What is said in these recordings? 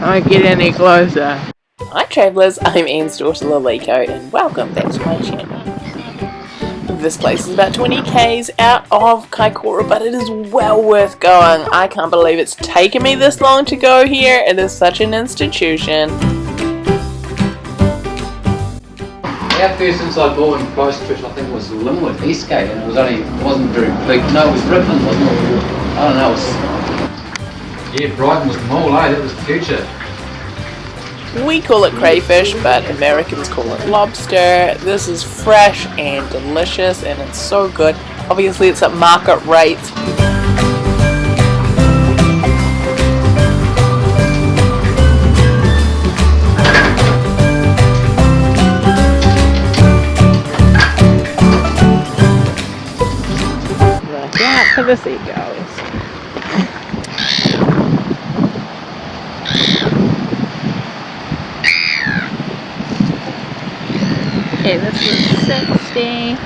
I get any closer. Hi travellers, I'm Anne's daughter Laliko and welcome back to my channel. This place is about 20 k's out of Kaikoura but it is well worth going. I can't believe it's taken me this long to go here. It is such an institution. Our first inside ball in Christchurch I think was Linwood Eastgate and it was only, it wasn't very big, no it was Rickman wasn't it? I don't know, it was... Yeah, Brighton was Mole, eh? That was the future. We call it crayfish, but Americans call it lobster. This is fresh and delicious and it's so good. Obviously it's at market rate. Look out for the seagulls. Okay, this was 60.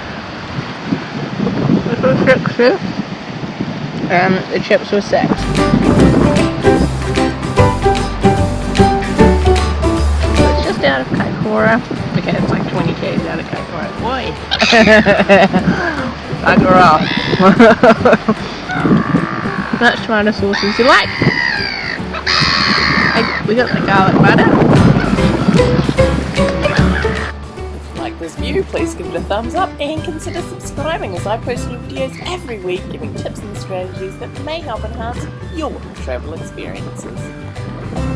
This was 60. And the chips were 6. So it's just out of Kaikoura. Okay, it's like 20 k's out of Kaikoura. Boy! Bugger off. Much tomato sauce as you like. I, we got the garlic butter. Please give it a thumbs up and consider subscribing as I post new videos every week giving tips and strategies that may help enhance your travel experiences.